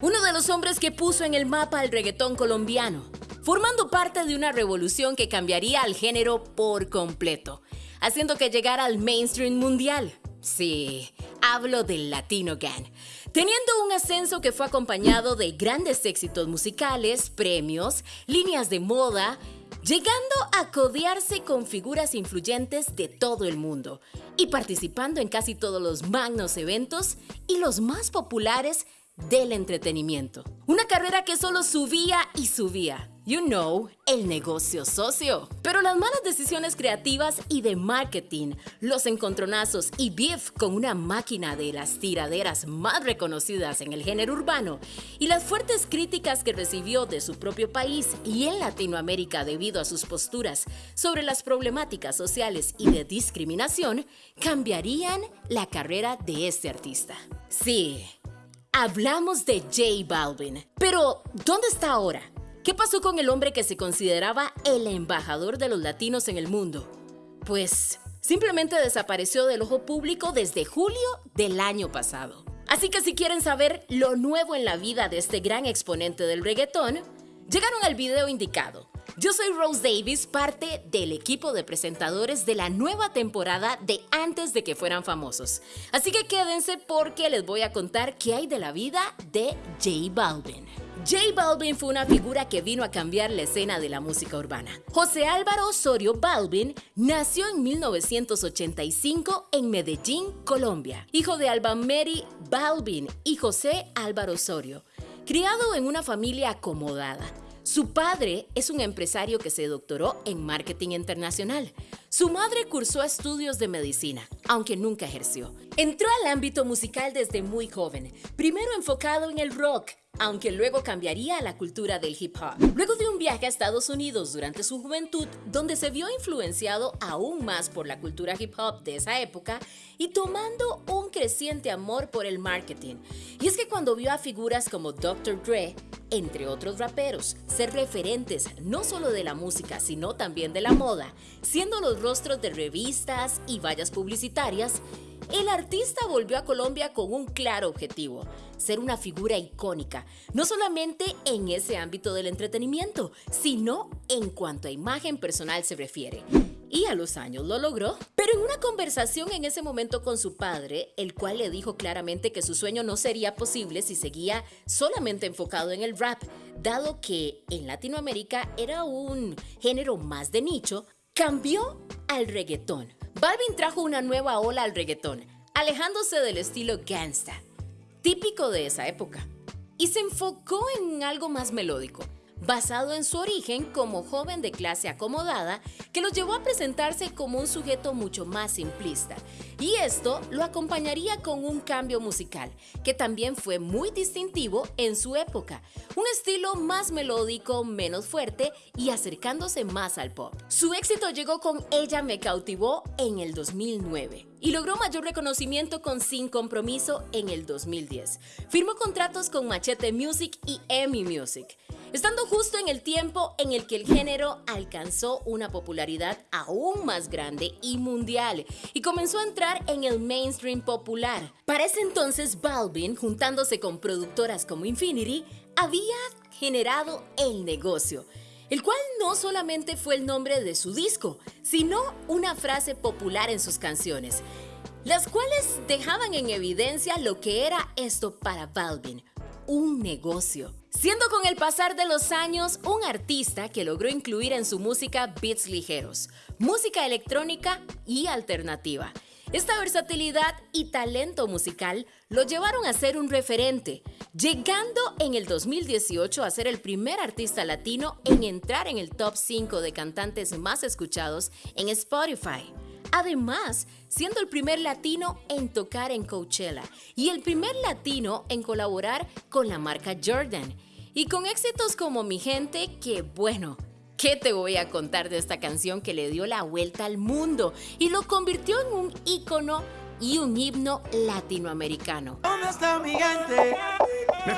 Uno de los hombres que puso en el mapa al reggaetón colombiano, formando parte de una revolución que cambiaría al género por completo, haciendo que llegara al mainstream mundial. Sí, hablo del Latino Gang, teniendo un ascenso que fue acompañado de grandes éxitos musicales, premios, líneas de moda, llegando a codearse con figuras influyentes de todo el mundo y participando en casi todos los magnos eventos y los más populares del entretenimiento. Una carrera que solo subía y subía. You know, el negocio socio. Pero las malas decisiones creativas y de marketing, los encontronazos y beef con una máquina de las tiraderas más reconocidas en el género urbano y las fuertes críticas que recibió de su propio país y en Latinoamérica debido a sus posturas sobre las problemáticas sociales y de discriminación, cambiarían la carrera de este artista. Sí, Hablamos de J Balvin. Pero, ¿dónde está ahora? ¿Qué pasó con el hombre que se consideraba el embajador de los latinos en el mundo? Pues simplemente desapareció del ojo público desde julio del año pasado. Así que si quieren saber lo nuevo en la vida de este gran exponente del reggaetón, llegaron al video indicado. Yo soy Rose Davis, parte del equipo de presentadores de la nueva temporada de Antes de que fueran famosos. Así que quédense porque les voy a contar qué hay de la vida de J Balvin. J Balvin fue una figura que vino a cambiar la escena de la música urbana. José Álvaro Osorio Balvin nació en 1985 en Medellín, Colombia, hijo de Alba Mary Balvin y José Álvaro Osorio, criado en una familia acomodada. Su padre es un empresario que se doctoró en marketing internacional. Su madre cursó estudios de medicina, aunque nunca ejerció. Entró al ámbito musical desde muy joven, primero enfocado en el rock, aunque luego cambiaría a la cultura del hip hop. Luego de un viaje a Estados Unidos durante su juventud, donde se vio influenciado aún más por la cultura hip hop de esa época y tomando un creciente amor por el marketing. Y es que cuando vio a figuras como Dr. Dre, entre otros raperos, ser referentes no solo de la música, sino también de la moda, siendo los rostros de revistas y vallas publicitarias, el artista volvió a Colombia con un claro objetivo, ser una figura icónica, no solamente en ese ámbito del entretenimiento, sino en cuanto a imagen personal se refiere. Y a los años lo logró. Pero en una conversación en ese momento con su padre, el cual le dijo claramente que su sueño no sería posible si seguía solamente enfocado en el rap, dado que en Latinoamérica era un género más de nicho, cambió al reggaetón Balvin trajo una nueva ola al reggaetón, alejándose del estilo gangsta, típico de esa época, y se enfocó en algo más melódico, basado en su origen como joven de clase acomodada que lo llevó a presentarse como un sujeto mucho más simplista. Y esto lo acompañaría con un cambio musical, que también fue muy distintivo en su época, un estilo más melódico, menos fuerte y acercándose más al pop. Su éxito llegó con Ella me cautivó en el 2009 y logró mayor reconocimiento con Sin Compromiso en el 2010. Firmó contratos con Machete Music y Emmy Music estando justo en el tiempo en el que el género alcanzó una popularidad aún más grande y mundial y comenzó a entrar en el mainstream popular. Para ese entonces, Balvin, juntándose con productoras como Infinity, había generado el negocio el cual no solamente fue el nombre de su disco, sino una frase popular en sus canciones, las cuales dejaban en evidencia lo que era esto para Balvin, un negocio. Siendo con el pasar de los años un artista que logró incluir en su música beats ligeros, música electrónica y alternativa. Esta versatilidad y talento musical lo llevaron a ser un referente, llegando en el 2018 a ser el primer artista latino en entrar en el top 5 de cantantes más escuchados en Spotify. Además, siendo el primer latino en tocar en Coachella y el primer latino en colaborar con la marca Jordan. Y con éxitos como Mi Gente, que bueno, ¿qué te voy a contar de esta canción que le dio la vuelta al mundo y lo convirtió en un ícono y un himno latinoamericano? ¿Dónde está mi gente? Me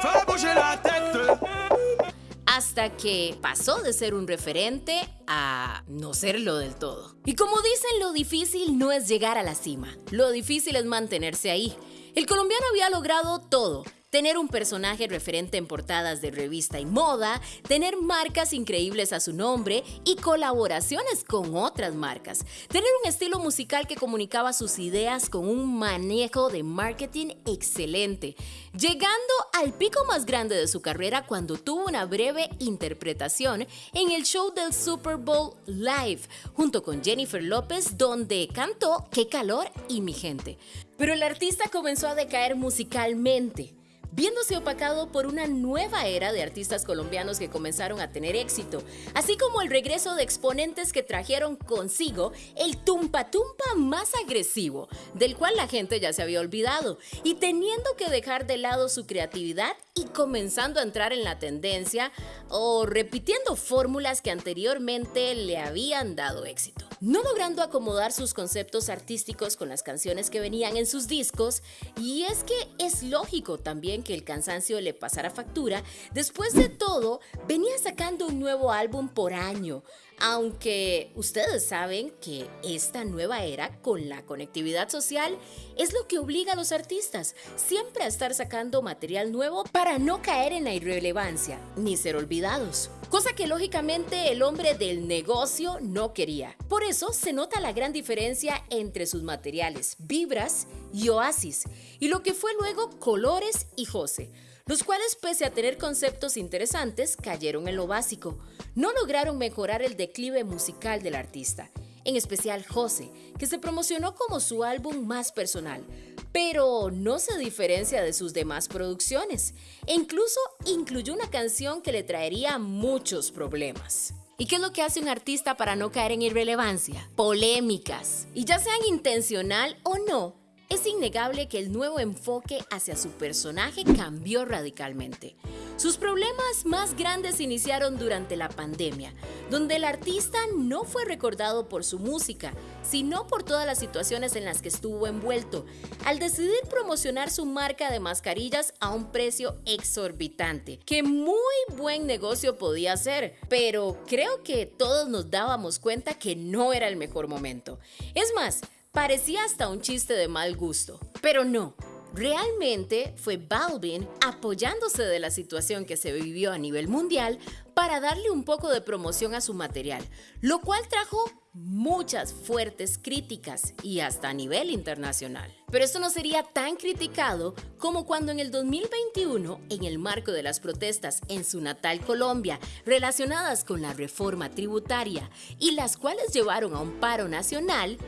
hasta que pasó de ser un referente a no serlo del todo. Y como dicen, lo difícil no es llegar a la cima, lo difícil es mantenerse ahí. El colombiano había logrado todo, tener un personaje referente en portadas de revista y moda, tener marcas increíbles a su nombre y colaboraciones con otras marcas, tener un estilo musical que comunicaba sus ideas con un manejo de marketing excelente, llegando al pico más grande de su carrera cuando tuvo una breve interpretación en el show del Super Bowl Live junto con Jennifer López donde cantó Qué calor y mi gente. Pero el artista comenzó a decaer musicalmente viéndose opacado por una nueva era de artistas colombianos que comenzaron a tener éxito, así como el regreso de exponentes que trajeron consigo el tumpa tumpa más agresivo, del cual la gente ya se había olvidado, y teniendo que dejar de lado su creatividad y comenzando a entrar en la tendencia o repitiendo fórmulas que anteriormente le habían dado éxito. No logrando acomodar sus conceptos artísticos con las canciones que venían en sus discos, y es que es lógico también que el cansancio le pasara factura, después de todo, venía sacando un nuevo álbum por año, aunque ustedes saben que esta nueva era con la conectividad social es lo que obliga a los artistas siempre a estar sacando material nuevo para no caer en la irrelevancia ni ser olvidados. Cosa que lógicamente el hombre del negocio no quería. Por eso se nota la gran diferencia entre sus materiales, Vibras y Oasis, y lo que fue luego Colores y Jose los cuales pese a tener conceptos interesantes, cayeron en lo básico. No lograron mejorar el declive musical del artista, en especial José, que se promocionó como su álbum más personal, pero no se diferencia de sus demás producciones, e incluso incluyó una canción que le traería muchos problemas. ¿Y qué es lo que hace un artista para no caer en irrelevancia? Polémicas. Y ya sean intencional o no, es innegable que el nuevo enfoque hacia su personaje cambió radicalmente. Sus problemas más grandes iniciaron durante la pandemia, donde el artista no fue recordado por su música, sino por todas las situaciones en las que estuvo envuelto, al decidir promocionar su marca de mascarillas a un precio exorbitante, que muy buen negocio podía ser, pero creo que todos nos dábamos cuenta que no era el mejor momento. Es más, Parecía hasta un chiste de mal gusto, pero no. Realmente fue Balvin apoyándose de la situación que se vivió a nivel mundial para darle un poco de promoción a su material, lo cual trajo muchas fuertes críticas y hasta a nivel internacional. Pero esto no sería tan criticado como cuando en el 2021, en el marco de las protestas en su natal Colombia relacionadas con la reforma tributaria y las cuales llevaron a un paro nacional,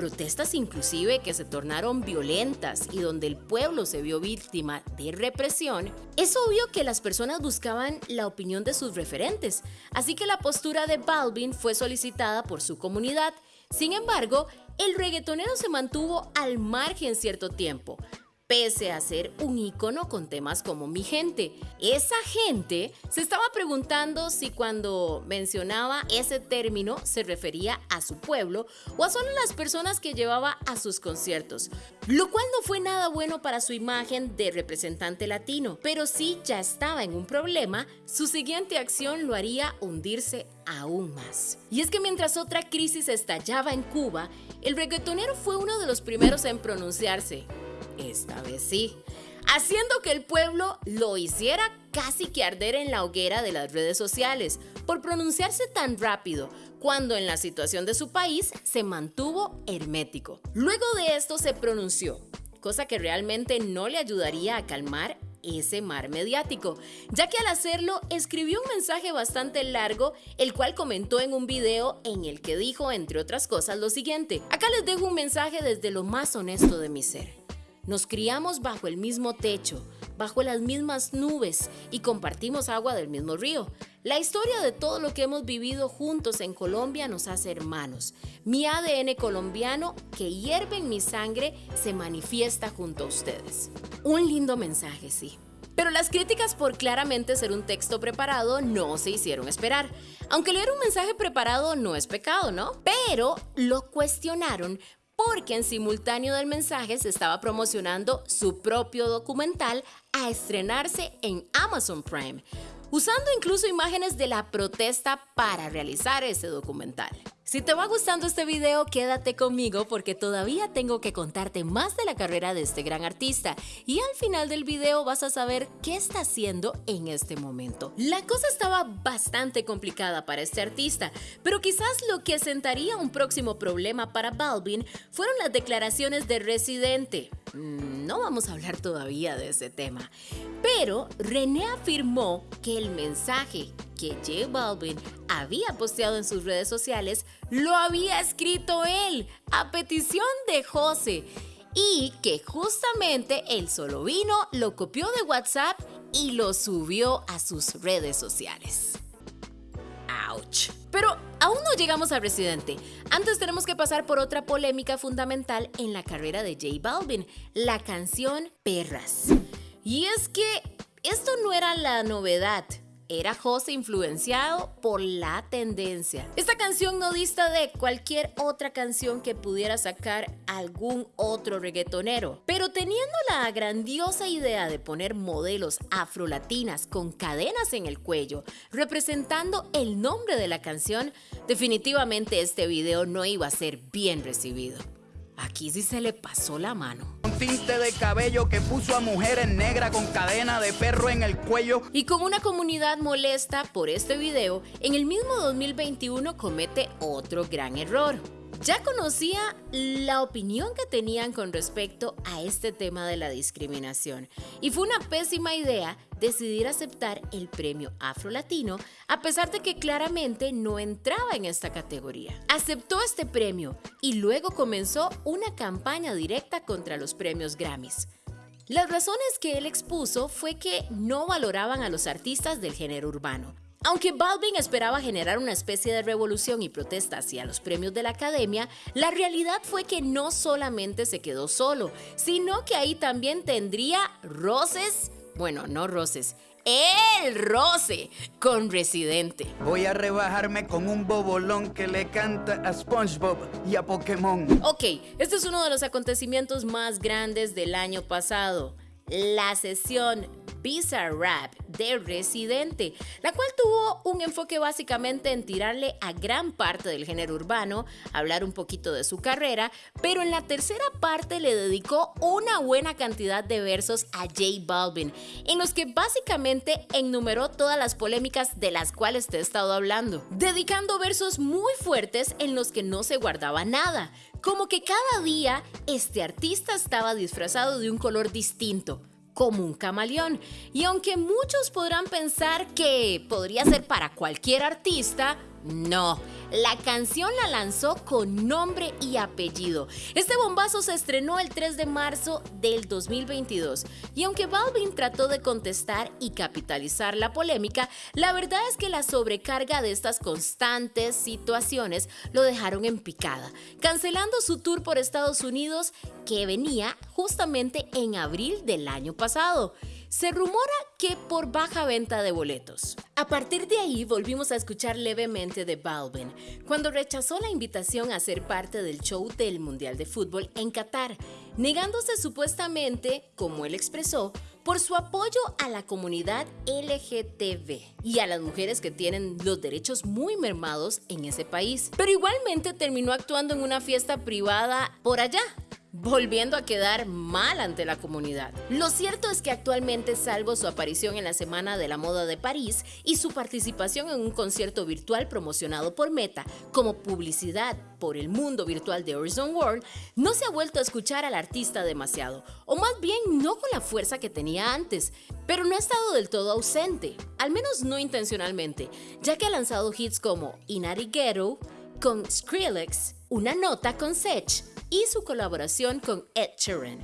protestas inclusive que se tornaron violentas y donde el pueblo se vio víctima de represión, es obvio que las personas buscaban la opinión de sus referentes, así que la postura de Balvin fue solicitada por su comunidad. Sin embargo, el reggaetonero se mantuvo al margen cierto tiempo, pese a ser un ícono con temas como mi gente. Esa gente se estaba preguntando si cuando mencionaba ese término se refería a su pueblo o a solo las personas que llevaba a sus conciertos, lo cual no fue nada bueno para su imagen de representante latino, pero si ya estaba en un problema, su siguiente acción lo haría hundirse aún más. Y es que mientras otra crisis estallaba en Cuba, el reggaetonero fue uno de los primeros en pronunciarse, esta vez sí, haciendo que el pueblo lo hiciera casi que arder en la hoguera de las redes sociales por pronunciarse tan rápido, cuando en la situación de su país se mantuvo hermético. Luego de esto se pronunció, cosa que realmente no le ayudaría a calmar ese mar mediático, ya que al hacerlo escribió un mensaje bastante largo, el cual comentó en un video en el que dijo, entre otras cosas, lo siguiente. Acá les dejo un mensaje desde lo más honesto de mi ser. Nos criamos bajo el mismo techo, bajo las mismas nubes y compartimos agua del mismo río. La historia de todo lo que hemos vivido juntos en Colombia nos hace hermanos. Mi ADN colombiano que hierve en mi sangre se manifiesta junto a ustedes. Un lindo mensaje, sí. Pero las críticas por claramente ser un texto preparado no se hicieron esperar. Aunque leer un mensaje preparado no es pecado, ¿no? Pero lo cuestionaron porque en simultáneo del mensaje se estaba promocionando su propio documental a estrenarse en Amazon Prime, usando incluso imágenes de la protesta para realizar ese documental. Si te va gustando este video, quédate conmigo porque todavía tengo que contarte más de la carrera de este gran artista y al final del video vas a saber qué está haciendo en este momento. La cosa estaba bastante complicada para este artista, pero quizás lo que sentaría un próximo problema para Balvin fueron las declaraciones de Residente. Mm, no vamos a hablar todavía de ese tema, pero René afirmó que el mensaje que J Balvin había posteado en sus redes sociales lo había escrito él a petición de José y que justamente él solo vino, lo copió de WhatsApp y lo subió a sus redes sociales. Pero aún no llegamos al Residente. Antes tenemos que pasar por otra polémica fundamental en la carrera de J Balvin, la canción Perras. Y es que esto no era la novedad era José influenciado por la tendencia. Esta canción no dista de cualquier otra canción que pudiera sacar algún otro reggaetonero, pero teniendo la grandiosa idea de poner modelos afrolatinas con cadenas en el cuello, representando el nombre de la canción, definitivamente este video no iba a ser bien recibido. Aquí sí se le pasó la mano. Tinte de cabello que puso a mujeres negras con cadena de perro en el cuello. Y con una comunidad molesta por este video, en el mismo 2021 comete otro gran error. Ya conocía la opinión que tenían con respecto a este tema de la discriminación y fue una pésima idea decidir aceptar el premio Afro Latino a pesar de que claramente no entraba en esta categoría. Aceptó este premio y luego comenzó una campaña directa contra los premios Grammys. Las razones que él expuso fue que no valoraban a los artistas del género urbano, aunque Balvin esperaba generar una especie de revolución y protesta hacia los premios de la academia, la realidad fue que no solamente se quedó solo, sino que ahí también tendría roces, bueno, no roces, el roce con Residente. Voy a rebajarme con un bobolón que le canta a SpongeBob y a Pokémon. Ok, este es uno de los acontecimientos más grandes del año pasado. La sesión Bizarre Rap de Residente, la cual tuvo un enfoque básicamente en tirarle a gran parte del género urbano, hablar un poquito de su carrera, pero en la tercera parte le dedicó una buena cantidad de versos a J Balvin, en los que básicamente enumeró todas las polémicas de las cuales te he estado hablando, dedicando versos muy fuertes en los que no se guardaba nada, como que cada día este artista estaba disfrazado de un color distinto como un camaleón. Y aunque muchos podrán pensar que podría ser para cualquier artista, no, la canción la lanzó con nombre y apellido. Este bombazo se estrenó el 3 de marzo del 2022 y aunque Balvin trató de contestar y capitalizar la polémica, la verdad es que la sobrecarga de estas constantes situaciones lo dejaron en picada, cancelando su tour por Estados Unidos que venía justamente en abril del año pasado. Se rumora que por baja venta de boletos. A partir de ahí volvimos a escuchar levemente de Balvin, cuando rechazó la invitación a ser parte del show del Mundial de Fútbol en Qatar, negándose supuestamente, como él expresó, por su apoyo a la comunidad LGTB y a las mujeres que tienen los derechos muy mermados en ese país. Pero igualmente terminó actuando en una fiesta privada por allá, volviendo a quedar mal ante la comunidad. Lo cierto es que actualmente, salvo su aparición en la Semana de la Moda de París y su participación en un concierto virtual promocionado por Meta como publicidad por el mundo virtual de Horizon World, no se ha vuelto a escuchar al artista demasiado, o más bien no con la fuerza que tenía antes, pero no ha estado del todo ausente, al menos no intencionalmente, ya que ha lanzado hits como Inari Ghetto, con Skrillex, una nota con Sech y su colaboración con Ed Sheeran.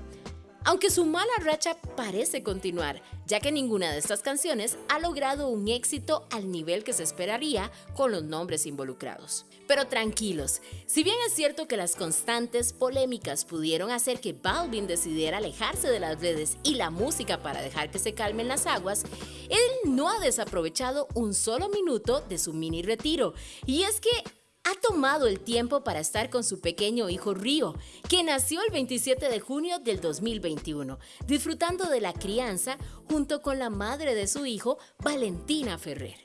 Aunque su mala racha parece continuar, ya que ninguna de estas canciones ha logrado un éxito al nivel que se esperaría con los nombres involucrados. Pero tranquilos, si bien es cierto que las constantes polémicas pudieron hacer que Balvin decidiera alejarse de las redes y la música para dejar que se calmen las aguas, él no ha desaprovechado un solo minuto de su mini retiro. Y es que ha tomado el tiempo para estar con su pequeño hijo Río, que nació el 27 de junio del 2021, disfrutando de la crianza junto con la madre de su hijo, Valentina Ferrer.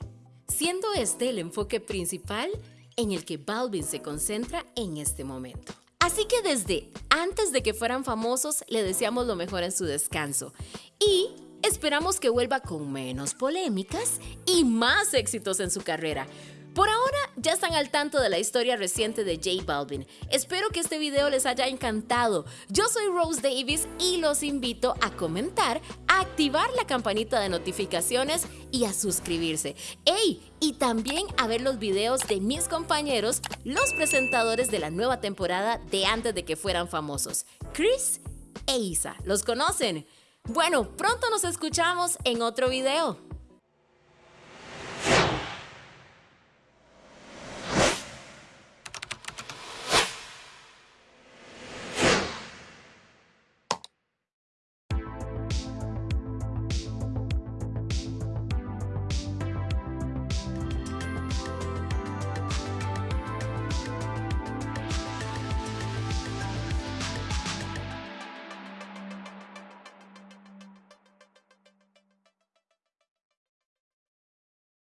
Siendo este el enfoque principal, en el que Balvin se concentra en este momento. Así que desde antes de que fueran famosos, le deseamos lo mejor en su descanso. Y esperamos que vuelva con menos polémicas y más éxitos en su carrera. Por ahora ya están al tanto de la historia reciente de J Balvin. Espero que este video les haya encantado. Yo soy Rose Davis y los invito a comentar, a activar la campanita de notificaciones y a suscribirse. ¡Ey! Y también a ver los videos de mis compañeros, los presentadores de la nueva temporada de antes de que fueran famosos, Chris e Isa. ¿Los conocen? Bueno, pronto nos escuchamos en otro video.